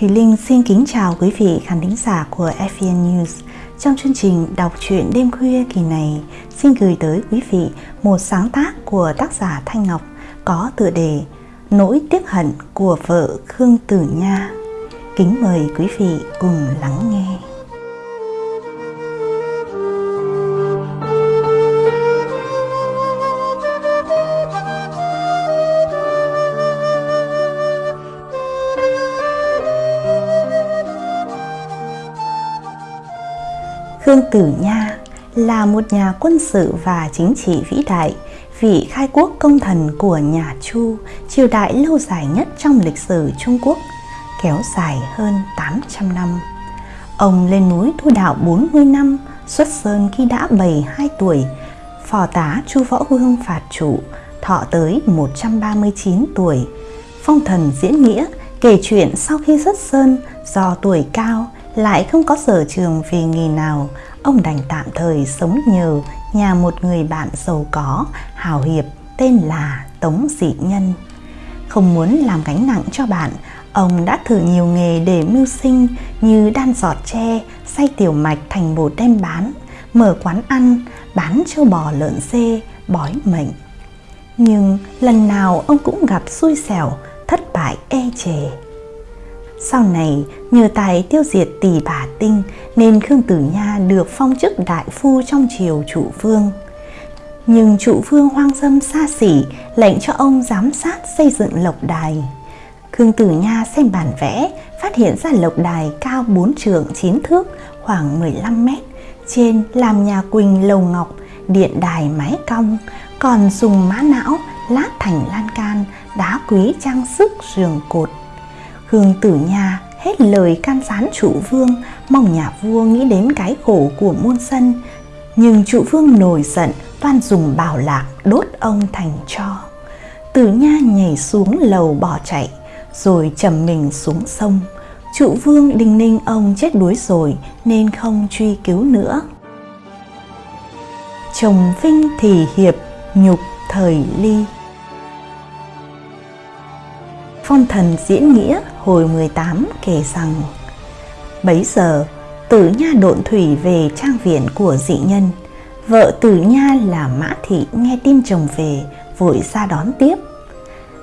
Thùy Linh xin kính chào quý vị khán thính giả của FVN News. Trong chương trình đọc truyện đêm khuya kỳ này, xin gửi tới quý vị một sáng tác của tác giả Thanh Ngọc có tựa đề Nỗi tiếc hận của vợ Khương Tử Nha. Kính mời quý vị cùng lắng nghe. Khương Tử Nha là một nhà quân sự và chính trị vĩ đại, vị khai quốc công thần của nhà Chu, triều đại lâu dài nhất trong lịch sử Trung Quốc, kéo dài hơn 800 năm. Ông lên núi tu đạo 40 năm, xuất sơn khi đã 72 tuổi, phò tá Chu Võ Hương phạt chủ, thọ tới 139 tuổi. Phong thần diễn nghĩa kể chuyện sau khi xuất sơn do tuổi cao lại không có sở trường về nghề nào, ông đành tạm thời sống nhờ nhà một người bạn giàu có, hào hiệp tên là Tống Dị Nhân. Không muốn làm gánh nặng cho bạn, ông đã thử nhiều nghề để mưu sinh như đan giọt tre, xay tiểu mạch thành bột đem bán, mở quán ăn, bán châu bò lợn dê, bói mệnh. Nhưng lần nào ông cũng gặp xui xẻo, thất bại e chề. Sau này, nhờ tài tiêu diệt tỷ bà tinh nên Khương Tử Nha được phong chức đại phu trong triều trụ vương. Nhưng trụ vương hoang dâm xa xỉ lệnh cho ông giám sát xây dựng lộc đài. Khương Tử Nha xem bản vẽ, phát hiện ra lộc đài cao 4 trượng 9 thước, khoảng 15 mét. Trên làm nhà quỳnh lầu ngọc, điện đài mái cong, còn dùng mã não lát thành lan can, đá quý trang sức giường cột Hương tử nha hết lời can gián trụ vương, Mong nhà vua nghĩ đến cái khổ của muôn dân. Nhưng trụ vương nổi giận, toan dùng bảo lạc đốt ông thành cho. Tử nha nhảy xuống lầu bỏ chạy, Rồi trầm mình xuống sông. Trụ vương đinh ninh ông chết đuối rồi, Nên không truy cứu nữa. Chồng vinh thì hiệp nhục thời ly. Phong thần diễn nghĩa hồi 18 kể rằng, Bấy giờ tử nha độn thủy về trang viện của dị nhân. Vợ tử nha là Mã Thị nghe tin chồng về, vội ra đón tiếp.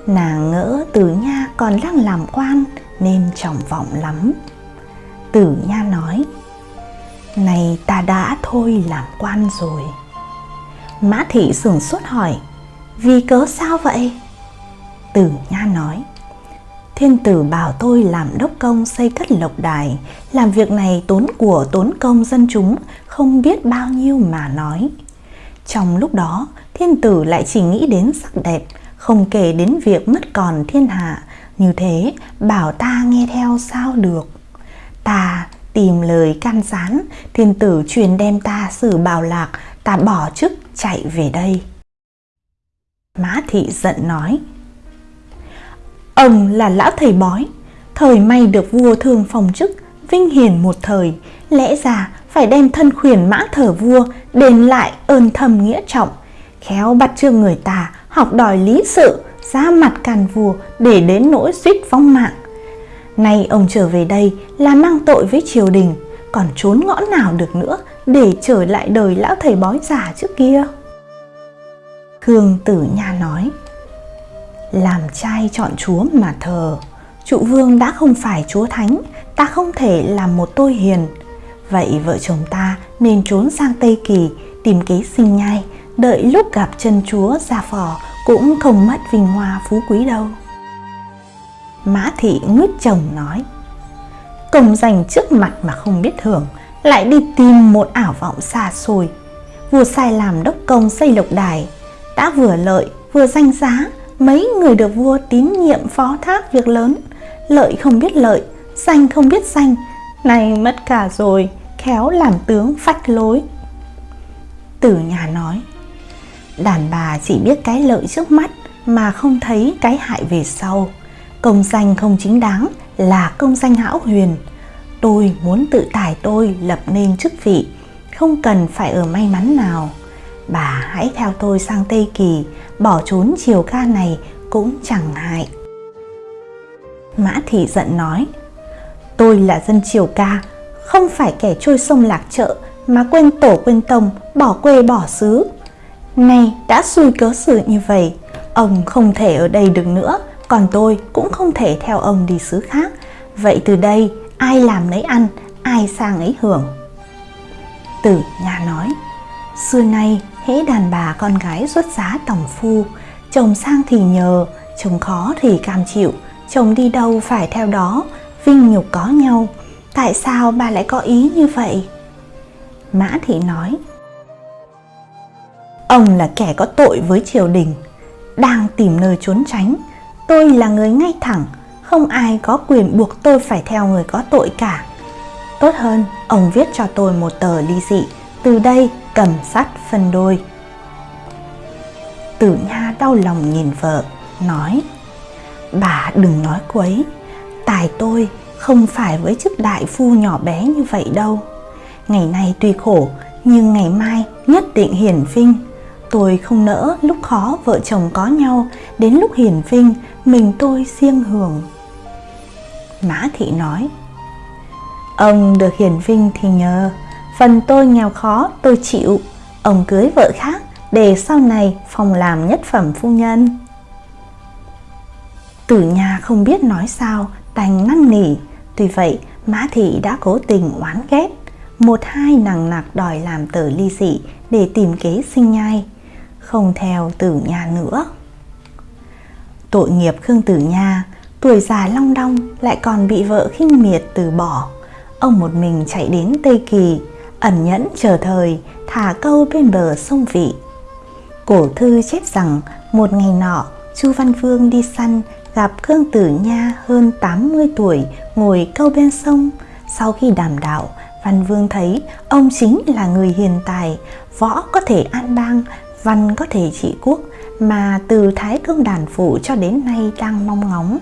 Nàng ngỡ tử nha còn đang làm quan nên trọng vọng lắm. Tử nha nói, Này ta đã thôi làm quan rồi. Mã Thị sửng sốt hỏi, Vì cớ sao vậy? Tử nha nói Thiên tử bảo tôi làm đốc công xây cất lộc đài, làm việc này tốn của tốn công dân chúng, không biết bao nhiêu mà nói. Trong lúc đó, thiên tử lại chỉ nghĩ đến sắc đẹp, không kể đến việc mất còn thiên hạ, như thế bảo ta nghe theo sao được. Ta tìm lời can gián, thiên tử truyền đem ta xử bào lạc, ta bỏ chức chạy về đây. Mã thị giận nói, Ông là lão thầy bói, thời may được vua thường phòng chức, vinh hiển một thời, lẽ ra phải đem thân khuyển mã thờ vua đền lại ơn thầm nghĩa trọng, khéo bắt trương người ta học đòi lý sự, ra mặt càn vua để đến nỗi suýt vong mạng. Nay ông trở về đây là mang tội với triều đình, còn trốn ngõ nào được nữa để trở lại đời lão thầy bói già trước kia. Khương Tử Nha nói, làm trai chọn chúa mà thờ. Trụ vương đã không phải chúa thánh, Ta không thể làm một tôi hiền. Vậy vợ chồng ta nên trốn sang Tây Kỳ, Tìm kế sinh nhai, Đợi lúc gặp chân chúa ra phò Cũng không mất vinh hoa phú quý đâu. Mã thị ngước chồng nói, Công danh trước mặt mà không biết hưởng Lại đi tìm một ảo vọng xa xôi. Vua sai làm đốc công xây lộc đài, Đã vừa lợi vừa danh giá mấy người được vua tín nhiệm phó thác việc lớn. Lợi không biết lợi, danh không biết danh. Này mất cả rồi, khéo làm tướng phách lối. Tử nhà nói, đàn bà chỉ biết cái lợi trước mắt mà không thấy cái hại về sau. Công danh không chính đáng là công danh hão huyền. Tôi muốn tự tài tôi lập nên chức vị, không cần phải ở may mắn nào bà hãy theo tôi sang Tây Kỳ, bỏ trốn chiều ca này cũng chẳng hại. Mã Thị giận nói, Tôi là dân triều ca, không phải kẻ trôi sông lạc chợ mà quên tổ quên tông, bỏ quê bỏ xứ. Nay đã xui cớ sự như vậy, ông không thể ở đây được nữa, còn tôi cũng không thể theo ông đi xứ khác. Vậy từ đây, ai làm lấy ăn, ai sang ấy hưởng. Tử nhà nói, xưa nay hễ đàn bà con gái xuất giá tổng phu, chồng sang thì nhờ, chồng khó thì cam chịu, chồng đi đâu phải theo đó, vinh nhục có nhau. Tại sao bà lại có ý như vậy? Mã Thị nói, Ông là kẻ có tội với triều đình, đang tìm nơi trốn tránh. Tôi là người ngay thẳng, không ai có quyền buộc tôi phải theo người có tội cả. Tốt hơn, ông viết cho tôi một tờ ly dị, từ đây cầm sắt phân đôi. Tử Nha đau lòng nhìn vợ, nói Bà đừng nói quấy, tài tôi không phải với chức đại phu nhỏ bé như vậy đâu. Ngày nay tuy khổ, nhưng ngày mai nhất định hiển vinh. Tôi không nỡ lúc khó vợ chồng có nhau, đến lúc hiển vinh mình tôi riêng hưởng. Mã Thị nói, Ông được hiển vinh thì nhờ, phần tôi nghèo khó tôi chịu, ông cưới vợ khác để sau này phòng làm nhất phẩm phu nhân. Tử nhà không biết nói sao, đành năn nỉ, tuy vậy Mã Thị đã cố tình oán ghét, một hai nằng nặc đòi làm tờ ly dị để tìm kế sinh nhai, không theo tử nhà nữa. Tội nghiệp Khương Tử Nha, tuổi già long đong lại còn bị vợ khinh miệt từ bỏ. Ông một mình chạy đến Tây Kỳ, ẩn nhẫn chờ thời, thả câu bên bờ sông Vị. Cổ thư chép rằng một ngày nọ, Chu Văn Vương đi săn gặp Khương Tử Nha hơn 80 tuổi ngồi câu bên sông. Sau khi đàm đạo, Văn Vương thấy ông chính là người hiền tài, võ có thể an bang, văn có thể trị quốc mà từ Thái Công Đàn Phủ cho đến nay đang mong ngóng.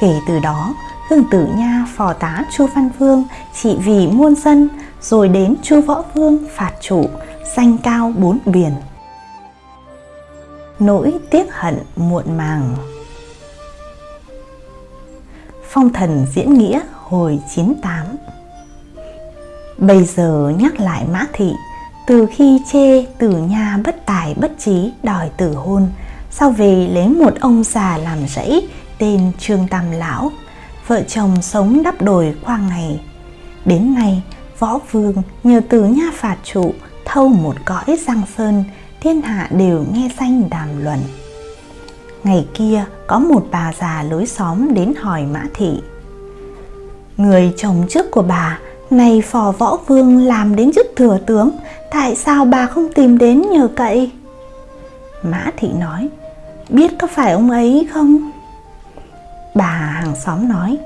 Kể từ đó, Hưng Tử Nha phò tá Chu Văn Vương trị vì muôn dân, rồi đến Chu Võ Vương phạt chủ, danh cao bốn biển. Nỗi tiếc hận muộn màng Phong thần diễn nghĩa hồi 98 Bây giờ nhắc lại Mã Thị Từ khi chê tử nha bất tài bất trí đòi tử hôn Sau về lấy một ông già làm rẫy tên Trương Tam Lão Vợ chồng sống đắp đồi qua ngày. Đến nay võ vương nhờ từ nha phạt trụ Thâu một cõi giang sơn, Thiên hạ đều nghe danh đàm luận. Ngày kia, có một bà già lối xóm đến hỏi Mã Thị. Người chồng trước của bà, này phò võ vương làm đến chức thừa tướng, Tại sao bà không tìm đến nhờ cậy? Mã Thị nói, Biết có phải ông ấy không? Bà hàng xóm nói,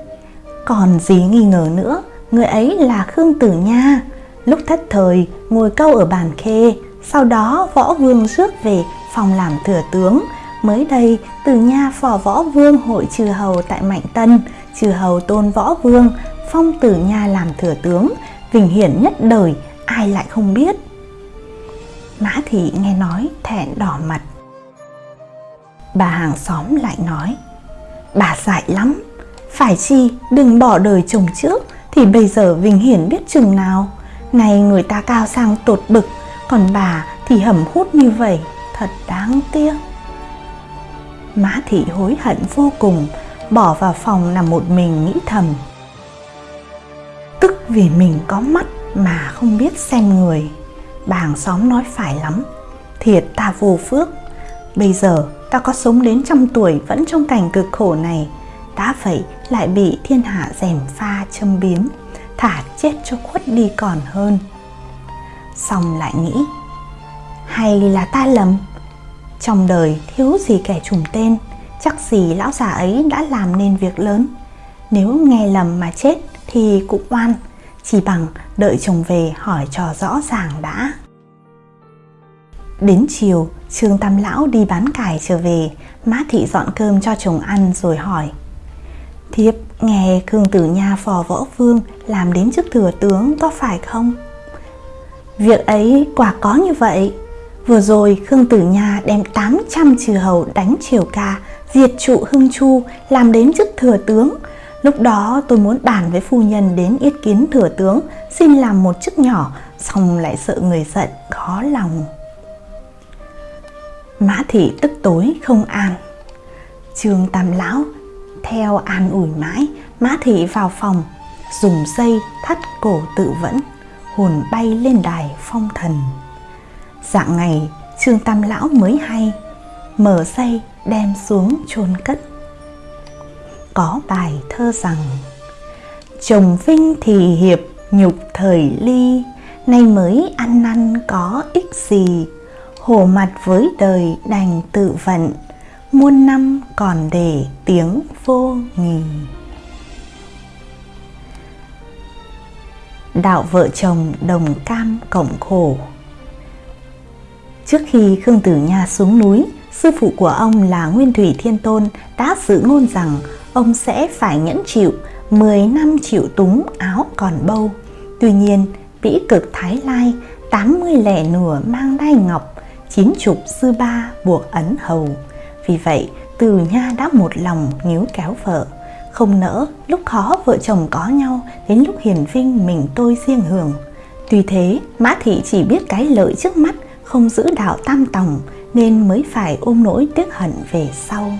Còn gì nghi ngờ nữa, Người ấy là Khương Tử Nha. Lúc thất thời, ngồi câu ở bàn khê, Sau đó võ vương rước về phòng làm thừa tướng. Mới đây, tử nha phò võ vương hội trừ hầu tại Mạnh Tân, Trừ hầu tôn võ vương, phong tử nha làm thừa tướng. Vinh hiển nhất đời, ai lại không biết? Mã thị nghe nói, thẹn đỏ mặt. Bà hàng xóm lại nói, Bà dại lắm phải chi, đừng bỏ đời chồng trước, Thì bây giờ Vinh Hiển biết chừng nào. Này người ta cao sang tột bực, Còn bà thì hầm hút như vậy, Thật đáng tiếc. Mã thị hối hận vô cùng, Bỏ vào phòng nằm một mình nghĩ thầm. Tức vì mình có mắt mà không biết xem người. Bà hàng xóm nói phải lắm, Thiệt ta vô phước. Bây giờ ta có sống đến trăm tuổi vẫn trong cảnh cực khổ này đã vậy lại bị thiên hạ rèm pha châm biếm Thả chết cho khuất đi còn hơn. Xong lại nghĩ Hay là ta lầm? Trong đời thiếu gì kẻ trùng tên Chắc gì lão già ấy đã làm nên việc lớn? Nếu nghe lầm mà chết thì cũng oan Chỉ bằng đợi chồng về hỏi cho rõ ràng đã. Đến chiều, Trương Tam Lão đi bán cải trở về, Mã Thị dọn cơm cho chồng ăn rồi hỏi. Thiếp nghe Khương Tử Nha phò võ vương làm đến chức thừa tướng có phải không? Việc ấy quả có như vậy. Vừa rồi Khương Tử Nha đem 800 trừ hầu đánh triều ca, diệt trụ Hưng Chu làm đến chức thừa tướng. Lúc đó tôi muốn bàn với phu nhân đến yết kiến thừa tướng Xin làm một chức nhỏ Xong lại sợ người giận khó lòng Mã thị tức tối không an Trương Tam Lão theo an ủi mãi, Mã thị vào phòng, Dùng dây thắt cổ tự vẫn, Hồn bay lên đài phong thần. Dạng ngày, Trương Tam Lão mới hay, Mở dây đem xuống chôn cất. Có bài thơ rằng, Chồng vinh thì hiệp nhục thời ly, Nay mới ăn năn có ích gì, Hổ mặt với đời đành tự vận Muôn năm còn để tiếng vô nghỉ Đạo vợ chồng đồng cam cộng khổ Trước khi Khương Tử Nha xuống núi, sư phụ của ông là Nguyên Thủy Thiên Tôn đã dự ngôn rằng ông sẽ phải nhẫn chịu 10 năm chịu túng áo còn bâu. Tuy nhiên, vĩ cực Thái Lai 80 lẻ nửa mang đai ngọc, chín chục sư ba buộc ấn hầu. Vì vậy, Từ Nha đã một lòng níu kéo vợ. Không nỡ lúc khó vợ chồng có nhau đến lúc hiền vinh mình tôi riêng hưởng. Tuy thế, Mã Thị chỉ biết cái lợi trước mắt không giữ đạo tam tòng nên mới phải ôm nỗi tiếc hận về sau.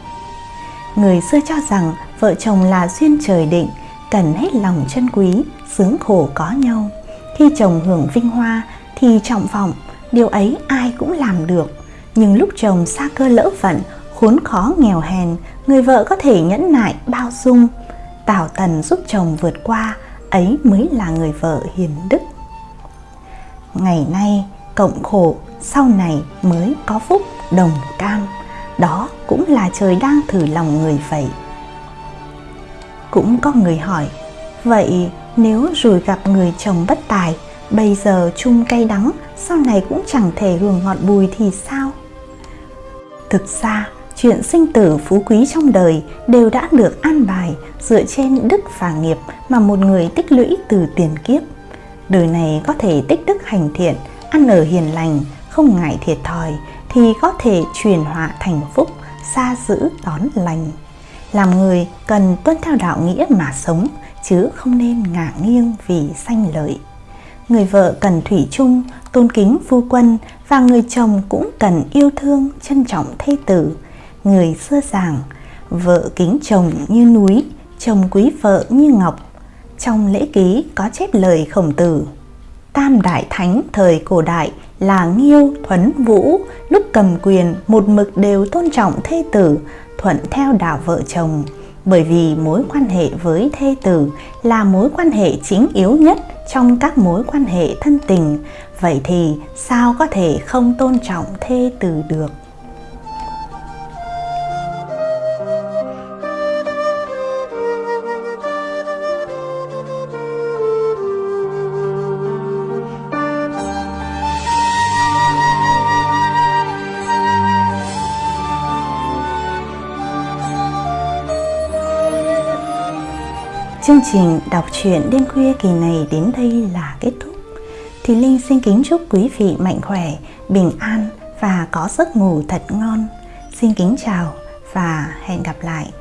Người xưa cho rằng vợ chồng là duyên trời định, cần hết lòng chân quý, sướng khổ có nhau. Khi chồng hưởng vinh hoa thì trọng vọng, điều ấy ai cũng làm được. Nhưng lúc chồng xa cơ lỡ vận, khốn khó nghèo hèn, người vợ có thể nhẫn nại, bao dung. Tảo tần giúp chồng vượt qua, ấy mới là người vợ hiền đức. Ngày nay, cộng khổ sau này mới có phúc đồng cam đó cũng là trời đang thử lòng người vậy cũng có người hỏi vậy nếu rồi gặp người chồng bất tài bây giờ chung cay đắng sau này cũng chẳng thể hưởng ngọt bùi thì sao thực ra chuyện sinh tử phú quý trong đời đều đã được an bài dựa trên đức và nghiệp mà một người tích lũy từ tiền kiếp đời này có thể tích đức hành thiện ăn ở hiền lành không ngại thiệt thòi thì có thể chuyển họa thành phúc, xa giữ đón lành. Làm người cần tuân theo đạo nghĩa mà sống, chứ không nên ngả nghiêng vì sanh lợi. Người vợ cần thủy chung, tôn kính phu quân và người chồng cũng cần yêu thương, trân trọng thê tử. Người xưa giảng, vợ kính chồng như núi, chồng quý vợ như ngọc. Trong lễ ký có chép lời khổng tử. Tam đại thánh thời cổ đại là Nghiêu, Thuấn, Vũ lúc cầm quyền một mực đều tôn trọng thê tử, thuận theo đạo vợ chồng. Bởi vì mối quan hệ với thê tử là mối quan hệ chính yếu nhất trong các mối quan hệ thân tình, vậy thì sao có thể không tôn trọng thê tử được? Chương trình đọc truyện đêm khuya kỳ này đến đây là kết thúc. Thì Linh xin kính chúc quý vị mạnh khỏe, bình an và có giấc ngủ thật ngon. Xin kính chào và hẹn gặp lại.